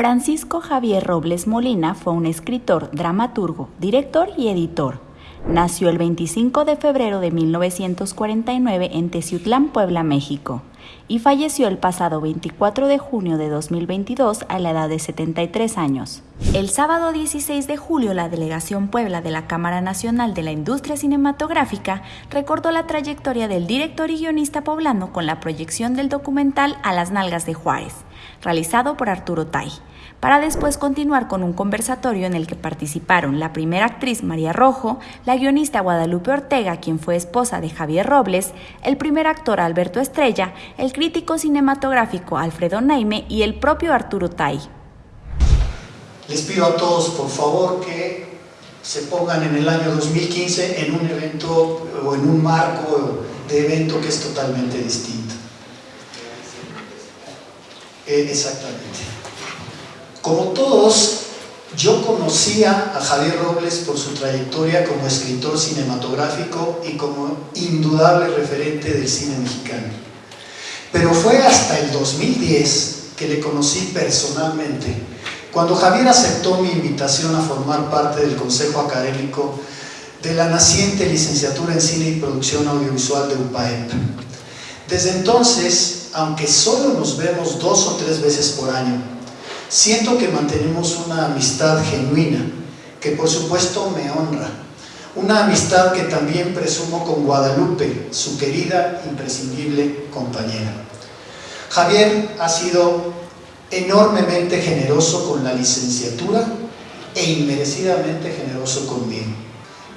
Francisco Javier Robles Molina fue un escritor, dramaturgo, director y editor. Nació el 25 de febrero de 1949 en Teciutlán, Puebla, México, y falleció el pasado 24 de junio de 2022 a la edad de 73 años. El sábado 16 de julio, la Delegación Puebla de la Cámara Nacional de la Industria Cinematográfica recordó la trayectoria del director y guionista poblano con la proyección del documental A las Nalgas de Juárez, realizado por Arturo Tai para después continuar con un conversatorio en el que participaron la primera actriz María Rojo, la guionista Guadalupe Ortega, quien fue esposa de Javier Robles, el primer actor Alberto Estrella, el crítico cinematográfico Alfredo Naime y el propio Arturo Tai. Les pido a todos, por favor, que se pongan en el año 2015 en un evento o en un marco de evento que es totalmente distinto. Eh, exactamente. Como todos, yo conocía a Javier Robles por su trayectoria como escritor cinematográfico y como indudable referente del cine mexicano. Pero fue hasta el 2010 que le conocí personalmente, cuando Javier aceptó mi invitación a formar parte del Consejo Académico de la naciente licenciatura en Cine y Producción Audiovisual de UPAEP. Desde entonces, aunque solo nos vemos dos o tres veces por año, Siento que mantenemos una amistad genuina, que por supuesto me honra. Una amistad que también presumo con Guadalupe, su querida, imprescindible compañera. Javier ha sido enormemente generoso con la licenciatura e inmerecidamente generoso conmigo.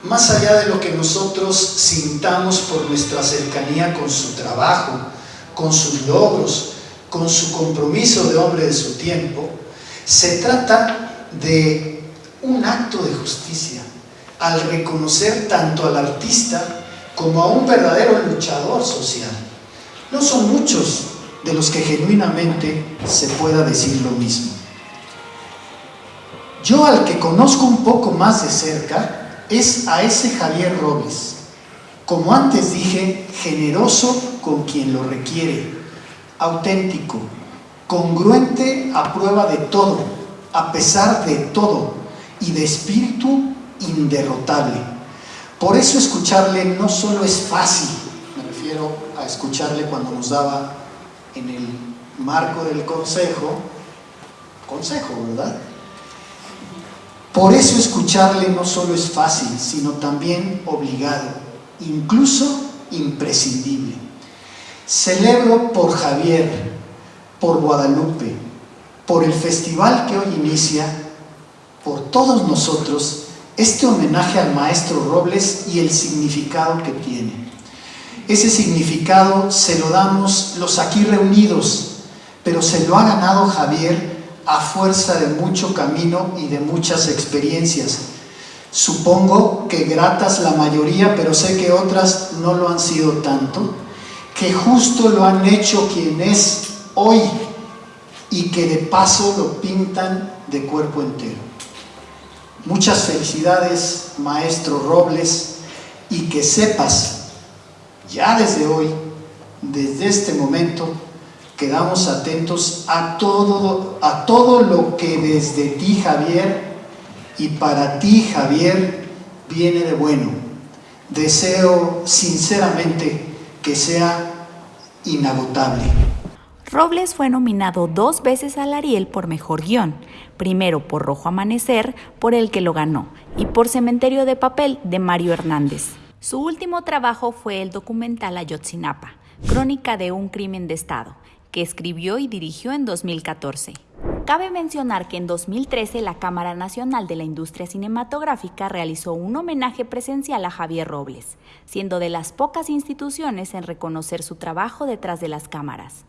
Más allá de lo que nosotros sintamos por nuestra cercanía con su trabajo, con sus logros, con su compromiso de hombre de su tiempo, se trata de un acto de justicia al reconocer tanto al artista como a un verdadero luchador social. No son muchos de los que genuinamente se pueda decir lo mismo. Yo al que conozco un poco más de cerca es a ese Javier Robles. Como antes dije, generoso con quien lo requiere, auténtico, congruente a prueba de todo, a pesar de todo, y de espíritu inderrotable. Por eso escucharle no solo es fácil, me refiero a escucharle cuando nos daba en el marco del consejo, consejo, ¿verdad? Por eso escucharle no solo es fácil, sino también obligado, incluso imprescindible. Celebro por Javier, por Guadalupe, por el festival que hoy inicia, por todos nosotros, este homenaje al maestro Robles y el significado que tiene. Ese significado se lo damos los aquí reunidos, pero se lo ha ganado Javier a fuerza de mucho camino y de muchas experiencias. Supongo que gratas la mayoría, pero sé que otras no lo han sido tanto, que justo lo han hecho quien es hoy y que de paso lo pintan de cuerpo entero. Muchas felicidades, maestro Robles, y que sepas, ya desde hoy, desde este momento, quedamos atentos a todo, a todo lo que desde ti, Javier, y para ti, Javier, viene de bueno. Deseo sinceramente que sea inagotable. Robles fue nominado dos veces al Ariel por Mejor Guión, primero por Rojo Amanecer, por el que lo ganó, y por Cementerio de Papel, de Mario Hernández. Su último trabajo fue el documental Ayotzinapa, crónica de un crimen de Estado, que escribió y dirigió en 2014. Cabe mencionar que en 2013 la Cámara Nacional de la Industria Cinematográfica realizó un homenaje presencial a Javier Robles, siendo de las pocas instituciones en reconocer su trabajo detrás de las cámaras.